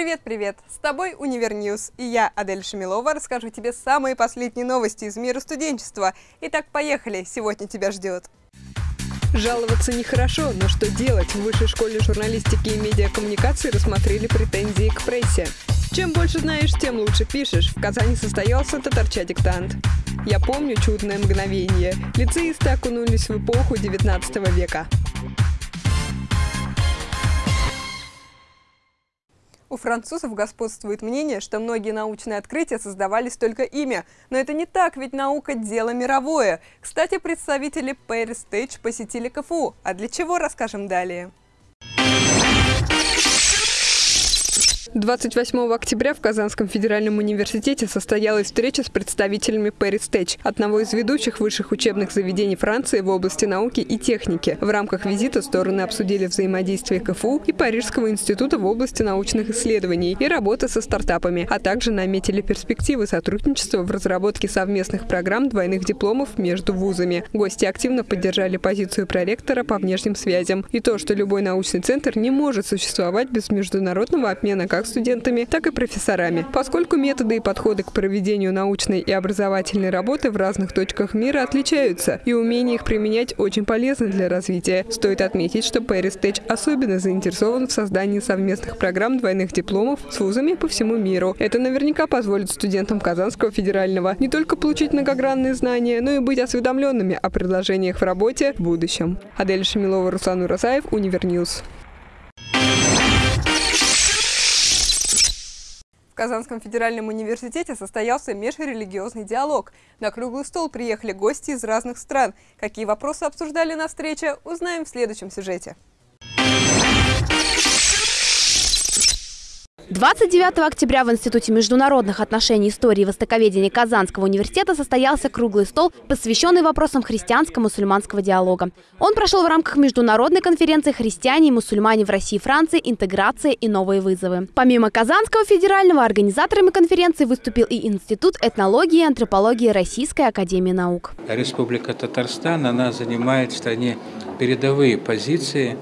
Привет-привет! С тобой Univer News, и я, Адель Шамилова, расскажу тебе самые последние новости из мира студенчества. Итак, поехали, сегодня тебя ждет. Жаловаться нехорошо, но что делать? В Высшей школе журналистики и медиакоммуникации рассмотрели претензии к прессе. Чем больше знаешь, тем лучше пишешь. В Казани состоялся татарча диктант. Я помню чудное мгновение. Лицеисты окунулись в эпоху 19 века. У французов господствует мнение, что многие научные открытия создавались только ими. Но это не так, ведь наука – дело мировое. Кстати, представители Paris Stage посетили КФУ. А для чего, расскажем далее. 28 октября в Казанском федеральном университете состоялась встреча с представителями Paris Tech, одного из ведущих высших учебных заведений Франции в области науки и техники. В рамках визита стороны обсудили взаимодействие КФУ и Парижского института в области научных исследований и работы со стартапами, а также наметили перспективы сотрудничества в разработке совместных программ двойных дипломов между вузами. Гости активно поддержали позицию проректора по внешним связям и то, что любой научный центр не может существовать без международного обмена как студентами, так и профессорами. Поскольку методы и подходы к проведению научной и образовательной работы в разных точках мира отличаются, и умение их применять очень полезно для развития. Стоит отметить, что Paris Tech особенно заинтересован в создании совместных программ двойных дипломов с вузами по всему миру. Это наверняка позволит студентам Казанского федерального не только получить многогранные знания, но и быть осведомленными о предложениях в работе в будущем. Адель Шамилова, Руслан Уразаев, Univer News. Казанском федеральном университете состоялся межрелигиозный диалог. На круглый стол приехали гости из разных стран. Какие вопросы обсуждали на встрече, узнаем в следующем сюжете. 29 октября в Институте международных отношений истории и востоковедения Казанского университета состоялся круглый стол, посвященный вопросам христианско-мусульманского диалога. Он прошел в рамках международной конференции «Христиане и мусульмане в России и Франции. Интеграция и новые вызовы». Помимо Казанского федерального, организаторами конференции выступил и Институт этнологии и антропологии Российской академии наук. Республика Татарстан, она занимает в стране передовые позиции,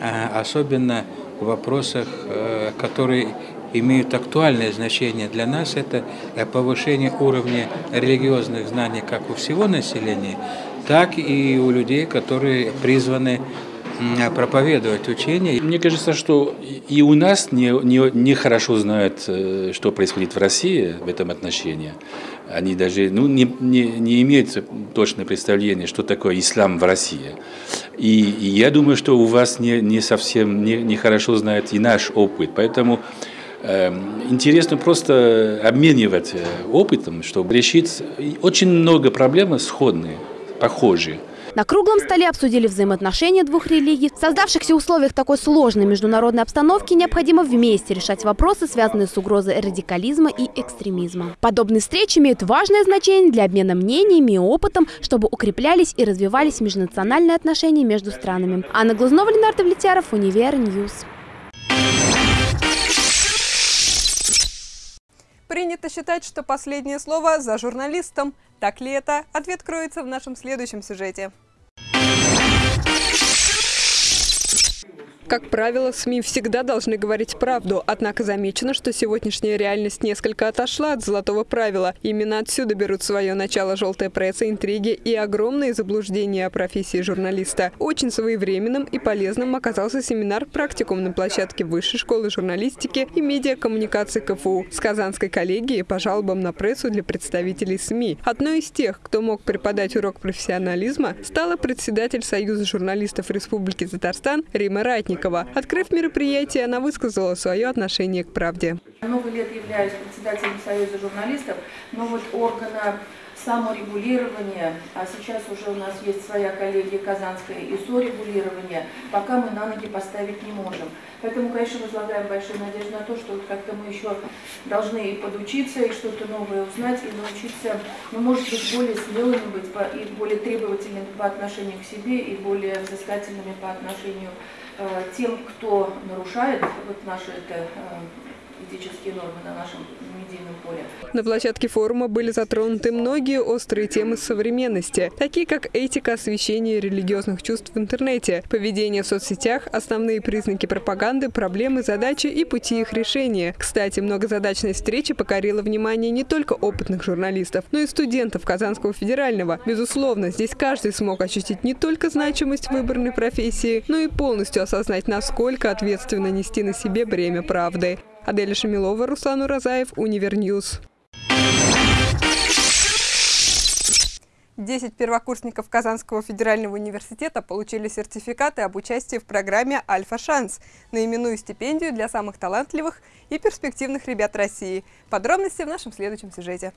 а, особенно в вопросах, э, которые имеют актуальное значение для нас, это повышение уровня религиозных знаний как у всего населения, так и у людей, которые призваны проповедовать учение. Мне кажется, что и у нас не, не, не хорошо знают, э, что происходит в России в этом отношении. Они даже ну, не, не, не имеют точное представление, что такое ислам в России. И, я думаю, что у вас не, не совсем не, не хорошо знают и наш опыт. Поэтому э, интересно просто обменивать э, опытом, чтобы решить очень много проблем сходные, похожие. На круглом столе обсудили взаимоотношения двух религий. В создавшихся условиях такой сложной международной обстановки необходимо вместе решать вопросы, связанные с угрозой радикализма и экстремизма. Подобные встречи имеют важное значение для обмена мнениями и опытом, чтобы укреплялись и развивались межнациональные отношения между странами. Анна Глазнова, Ленар Давлетьяров, Univer News. Принято считать, что последнее слово за журналистом. Так ли это? Ответ кроется в нашем следующем сюжете. Как правило, СМИ всегда должны говорить правду, однако замечено, что сегодняшняя реальность несколько отошла от золотого правила. Именно отсюда берут свое начало желтая пресса, интриги и огромные заблуждения о профессии журналиста. Очень своевременным и полезным оказался семинар-практикум на площадке Высшей школы журналистики и медиакоммуникации КФУ с Казанской коллегией по жалобам на прессу для представителей СМИ. Одной из тех, кто мог преподать урок профессионализма, стала председатель Союза журналистов Республики Татарстан Рима Ратник. Ситникова. Открыв мероприятие, она высказала свое отношение к правде. Много лет являюсь председателем Союза журналистов, но вот органа саморегулирования, а сейчас уже у нас есть своя коллегия Казанская и сорегулирование, пока мы на ноги поставить не можем. Поэтому, конечно, возлагаем большую надежду на то, что как-то мы еще должны и подучиться, и что-то новое узнать, и научиться, ну, может быть, более смелыми быть, и более требовательными по отношению к себе, и более взыскательными по отношению э, тем, кто нарушает вот наши это, э, этические нормы на нашем На площадке форума были затронуты многие острые темы современности, такие как этика освещения религиозных чувств в интернете, поведение в соцсетях, основные признаки пропаганды, проблемы, задачи и пути их решения. Кстати, многозадачность встречи покорила внимание не только опытных журналистов, но и студентов Казанского федерального. Безусловно, здесь каждый смог ощутить не только значимость выбранной профессии, но и полностью осознать, насколько ответственно нести на себе бремя правды. Аделя Шамилова, Руслан Уразаев, Univer News. 10 первокурсников Казанского федерального университета получили сертификаты об участии в программе «Альфа-шанс» на именную стипендию для самых талантливых и перспективных ребят России. Подробности в нашем следующем сюжете.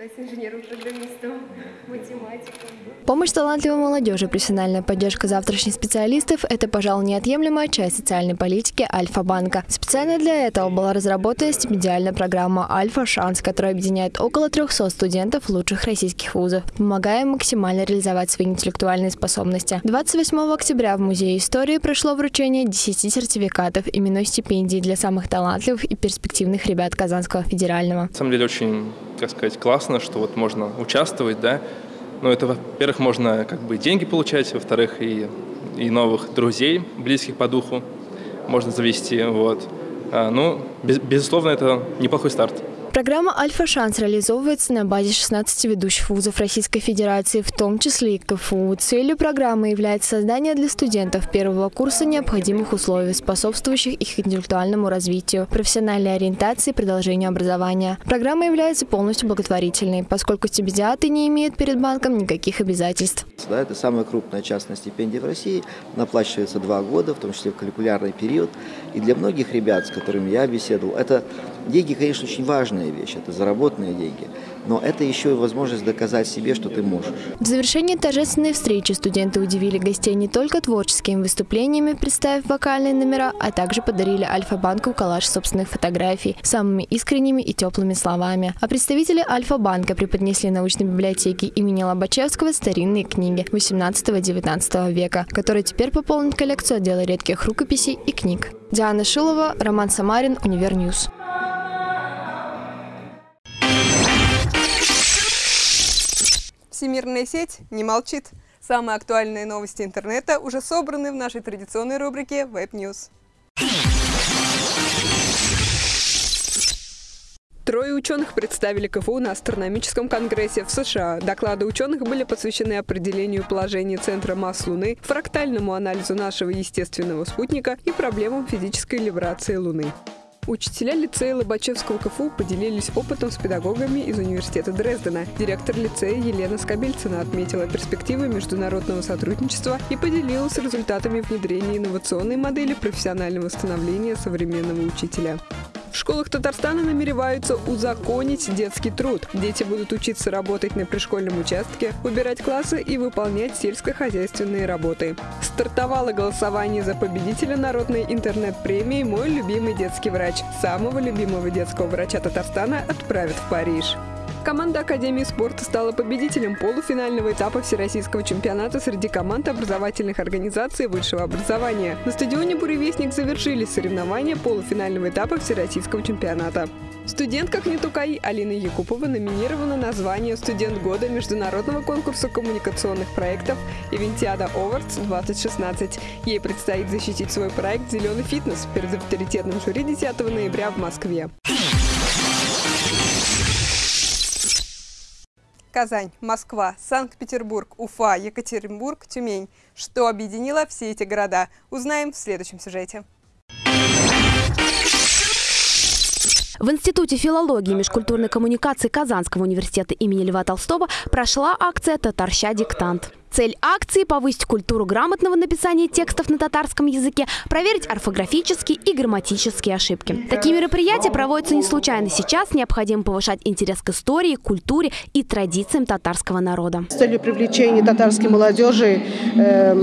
Стать инженером-программистом, математиком. Помощь талантливой молодежи, профессиональная поддержка завтрашних специалистов – это, пожалуй, неотъемлемая часть социальной политики Альфа-банка. Специально для этого была разработана стипендиальная программа «Альфа-шанс», которая объединяет около 300 студентов лучших российских вузов, помогая им максимально реализовать свои интеллектуальные способности. 28 октября в Музее истории прошло вручение 10 сертификатов именной стипендии для самых талантливых и перспективных ребят Казанского федерального. На самом деле очень как сказать, классно, что вот можно участвовать, да. Но это, во-первых, можно как бы деньги получать, во-вторых, и, и новых друзей, близких по духу можно завести, вот. А, ну, без, безусловно, это неплохой старт. Программа «Альфа-шанс» реализовывается на базе 16 ведущих вузов Российской Федерации, в том числе и КФУ. Целью программы является создание для студентов первого курса необходимых условий, способствующих их интеллектуальному развитию, профессиональной ориентации и продолжению образования. Программа является полностью благотворительной, поскольку стипендиаты не имеют перед банком никаких обязательств. Да, это самая крупная частная стипендия в России, она оплачивается два года, в том числе в каникулярный период. И для многих ребят, с которыми я беседовал, это деньги, конечно, очень важная вещь, это заработанные деньги, но это еще и возможность доказать себе, что ты можешь. В завершении торжественной встречи студенты удивили гостей не только творческими выступлениями, представив вокальные номера, а также подарили Альфа-банку коллаж собственных фотографий самыми искренними и теплыми словами. А представители Альфа-банка преподнесли научной библиотеке имени Лобачевского старинные книги 18-19 века, которые теперь пополнят коллекцию отдела редких рукописей и книг. Диана Шилова, Роман Самарин, Univer News. Всемирная сеть не молчит. Самые актуальные новости интернета уже собраны в нашей традиционной рубрике Web News. Трое ученых представили КФУ на астрономическом конгрессе в США. Доклады ученых были посвящены определению положения центра масс Луны, фрактальному анализу нашего естественного спутника и проблемам физической либрации Луны. Учителя лицея Лобачевского КФУ поделились опытом с педагогами из университета Дрездена. Директор лицея Елена Скобельцина отметила перспективы международного сотрудничества и поделилась результатами внедрения инновационной модели профессионального становления современного учителя. В школах Татарстана намереваются узаконить детский труд. Дети будут учиться работать на пришкольном участке, убирать классы и выполнять сельскохозяйственные работы. Стартовало голосование за победителя народной интернет-премии «Мой любимый детский врач». Самого любимого детского врача Татарстана отправят в Париж. Команда Академии спорта стала победителем полуфинального этапа Всероссийского чемпионата среди команд образовательных организаций высшего образования. На стадионе «Буревестник» завершились соревнования полуфинального этапа Всероссийского чемпионата. Студентка Кнетукай Алина Якупова номинирована на звание «Студент года» международного конкурса коммуникационных проектов «Ивентиада Awards-2016». Ей предстоит защитить свой проект «Зеленый фитнес» перед авторитетным жюри 10 ноября в Москве. Казань, Москва, Санкт-Петербург, Уфа, Екатеринбург, Тюмень. Что объединило все эти города? Узнаем в следующем сюжете. В Институте филологии и межкультурной коммуникации Казанского университета имени Льва Толстого прошла акция «Татарща диктант». Цель акции – повысить культуру грамотного написания текстов на татарском языке, проверить орфографические и грамматические ошибки. Такие мероприятия проводятся не случайно. Сейчас необходимо повышать интерес к истории, культуре и традициям татарского народа. С целью привлечения татарской молодежи э,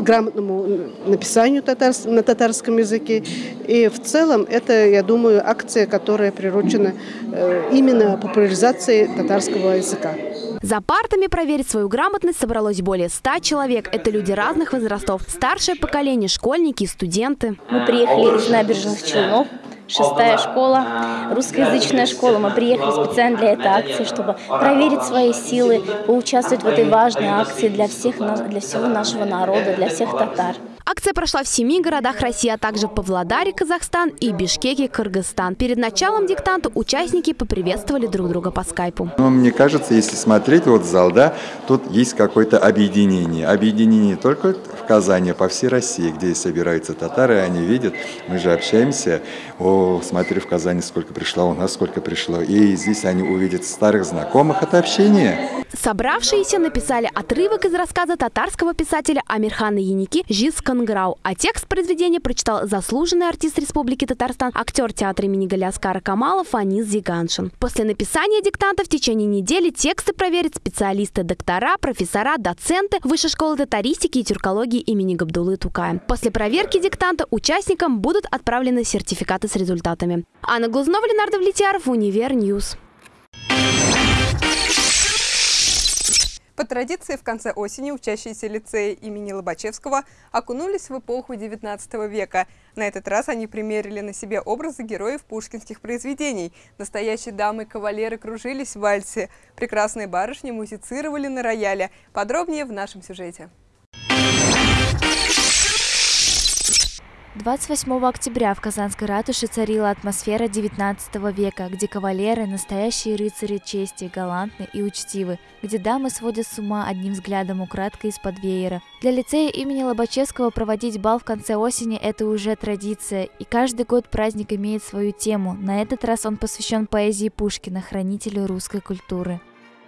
грамотному написанию татарс, на татарском языке. И в целом это, я думаю, акция, которая приручена э, именно популяризацией татарского языка. За партами проверить свою грамотность собралось более 100 человек. Это люди разных возрастов. Старшее поколение, школьники и студенты. Мы приехали из набережных Челнов шестая школа, русскоязычная школа. Мы приехали специально для этой акции, чтобы проверить свои силы, поучаствовать в этой важной акции для, всех, для всего нашего народа, для всех татар. Акция прошла в семи городах России, а также Павлодаре, Казахстан и Бишкеке, Кыргызстан. Перед началом диктанта участники поприветствовали друг друга по скайпу. Ну, мне кажется, если смотреть вот зал, да, тут есть какое-то объединение. Объединение не только в Казани, а по всей России, где собираются татары, они видят, мы же общаемся. О, смотри, в Казани сколько пришло, у нас сколько пришло. И здесь они увидят старых знакомых. Это общение. Собравшиеся написали отрывок из рассказа татарского писателя Амирхана Еники «Җиз кыңгырау», а текст произведения прочитал заслуженный артист Республики Татарстан, актер театра имени Галиаскара Камала Фанис Зиганшин. После написания диктанта в течение недели тексты проверят специалисты-доктора, профессора, доценты Высшей школы татаристики и тюркологии имени Габдулы Тукая. После проверки диктанта участникам будут отправлены сертификаты с результатами. Анна Глазнова, Ленар Давлетьяров, Univer News. По традиции, в конце осени учащиеся лицея имени Лобачевского окунулись в эпоху XIX века. На этот раз они примерили на себе образы героев пушкинских произведений. Настоящие дамы и кавалеры кружились в вальсе. Прекрасные барышни музицировали на рояле. Подробнее в нашем сюжете. 28 октября в Казанской ратуше царила атмосфера XIX века, где кавалеры – настоящие рыцари чести, галантны и учтивы, где дамы сводят с ума одним взглядом украдкой из-под веера. Для лицея имени Лобачевского проводить бал в конце осени – это уже традиция, и каждый год праздник имеет свою тему. На этот раз он посвящен поэзии Пушкина, хранителю русской культуры.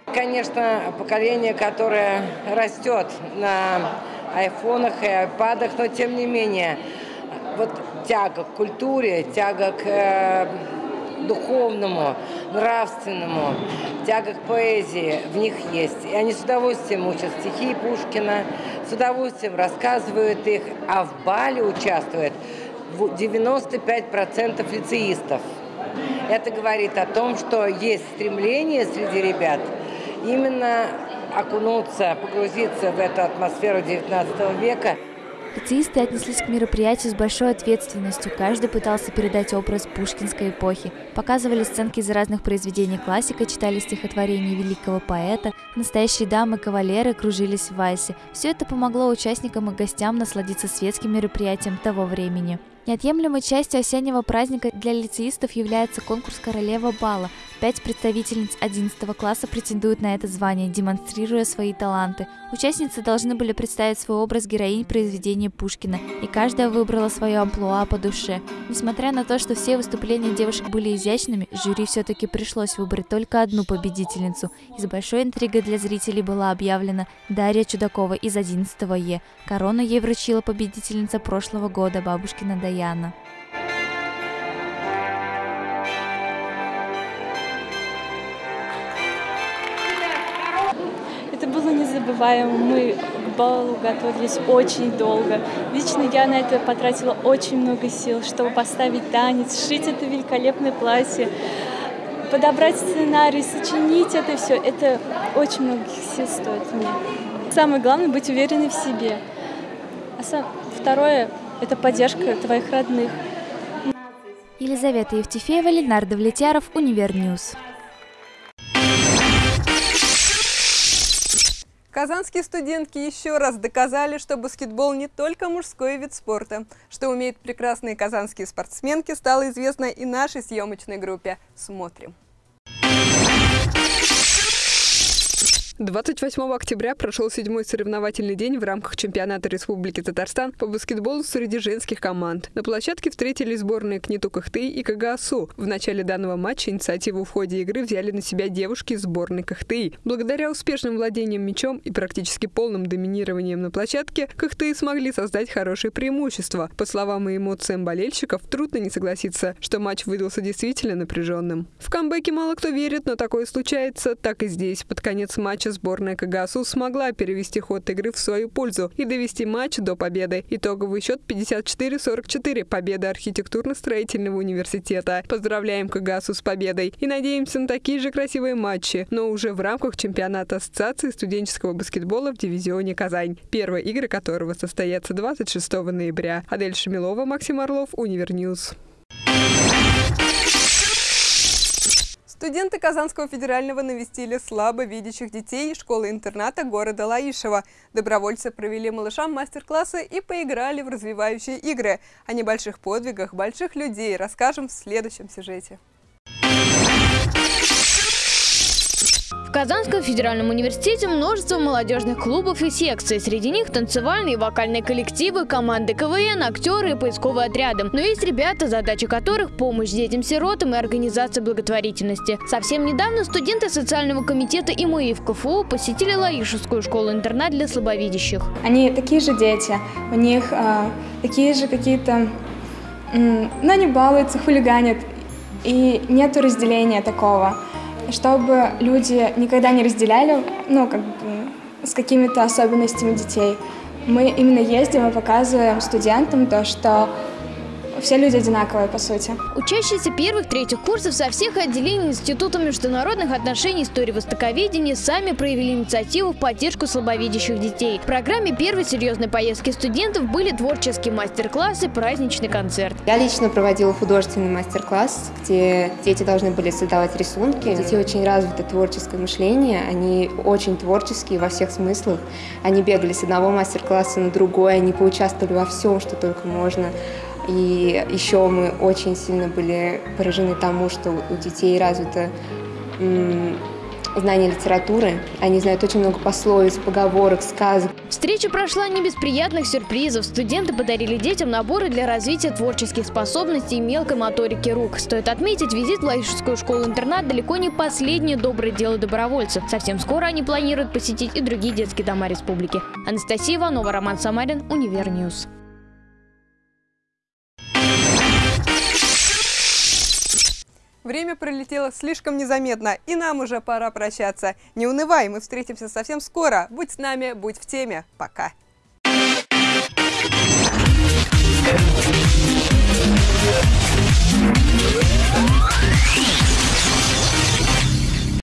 Конечно, поколение, которое растет на айфонах и айпадах, но тем не менее – вот тяга к культуре, тяга к э, духовному, нравственному, тяга к поэзии в них есть. И они с удовольствием учат стихи Пушкина, с удовольствием рассказывают их, а в бале участвует 95% лицеистов. Это говорит о том, что есть стремление среди ребят именно окунуться, погрузиться в эту атмосферу XIX века – Лицеисты отнеслись к мероприятию с большой ответственностью. Каждый пытался передать образ пушкинской эпохи. Показывали сценки из разных произведений классика, читали стихотворения великого поэта. Настоящие дамы-кавалеры кружились в вальсе. Все это помогло участникам и гостям насладиться светским мероприятием того времени. Неотъемлемой частью осеннего праздника для лицеистов является конкурс «Королева бала». Пять представительниц 11 класса претендуют на это звание, демонстрируя свои таланты. Участницы должны были представить свой образ героинь произведения Пушкина, и каждая выбрала свое амплуа по душе. Несмотря на то, что все выступления девушек были изящными, жюри все-таки пришлось выбрать только одну победительницу. Из большой интригой для зрителей была объявлена Дарья Чудакова из 11 Е. Корону ей вручила победительница прошлого года, бабушкина Дая. Незабываемо. Мы к балу готовились очень долго. Лично я на это потратила очень много сил, чтобы поставить танец, сшить это великолепное платье, подобрать сценарий, сочинить это все. Это очень многих сил стоит мне. Самое главное — быть уверенной в себе. А сам... второе это поддержка твоих родных. Елизавета Евтефеева, Ленар Давлетьяров, Univer News. Казанские студентки еще раз доказали, что баскетбол не только мужской вид спорта. Что умеют прекрасные казанские спортсменки, стало известно и нашей съемочной группе. Смотрим. 28 октября прошел седьмой соревновательный день в рамках чемпионата Республики Татарстан по баскетболу среди женских команд. На площадке встретились сборные КНИТУ Кахты и КГАСУ. В начале данного матча инициативу в ходе игры взяли на себя девушки сборной Кахты. Благодаря успешным владениям мячом и практически полным доминированием на площадке, Кахты смогли создать хорошее преимущество. По словам и эмоциям болельщиков, трудно не согласиться, что матч выдался действительно напряженным. В камбэке мало кто верит, но такое случается. Так и здесь. Под конец матча сборная КГАСУ смогла перевести ход игры в свою пользу и довести матч до победы. Итоговый счет 54-44. Победа архитектурно-строительного университета. Поздравляем КГАСУ с победой и надеемся на такие же красивые матчи, но уже в рамках чемпионата Ассоциации студенческого баскетбола в дивизионе «Казань», первые игры которого состоятся 26 ноября. Адель Шамилова, Максим Орлов, Univer News. Студенты Казанского федерального навестили слабо видящих детей школы-интерната города Лаишева. Добровольцы провели малышам мастер-классы и поиграли в развивающие игры. О небольших подвигах больших людей расскажем в следующем сюжете. В Казанском федеральном университете множество молодежных клубов и секций. Среди них танцевальные и вокальные коллективы, команды КВН, актеры и поисковые отряды. Но есть ребята, задача которых – помощь детям-сиротам и организация благотворительности. Совсем недавно студенты социального комитета ИМИ в КФУ посетили Лаишевскую школу-интернат для слабовидящих. Они такие же дети, у них э, такие же какие-то... Э, но они балуются, хулиганят, и нету разделения такого чтобы люди никогда не разделяли, ну, как бы, с какими-то особенностями детей. Мы именно ездим и показываем студентам то, что все люди одинаковые, по сути. Учащиеся первых-третьих курсов со всех отделений Института международных отношений истории востоковедения сами проявили инициативу в поддержку слабовидящих детей. В программе первой серьезной поездки студентов были творческие мастер-классы, праздничный концерт. Я лично проводила художественный мастер-класс, где дети должны были создавать рисунки. У детей очень развито творческое мышление, они очень творческие во всех смыслах. Они бегали с одного мастер-класса на другой, они поучаствовали во всем, что только можно. И еще мы очень сильно были поражены тому, что у детей развито знание литературы. Они знают очень много пословиц, поговорок, сказок. Встреча прошла не без приятных сюрпризов. Студенты подарили детям наборы для развития творческих способностей и мелкой моторики рук. Стоит отметить, визит в Лаишевскую школу-интернат далеко не последнее доброе дело добровольцев. Совсем скоро они планируют посетить и другие детские дома республики. Анастасия Иванова, Роман Самарин, Univer News. Время пролетело слишком незаметно, и нам уже пора прощаться. Не унывай, мы встретимся совсем скоро. Будь с нами, будь в теме. Пока. Yeah.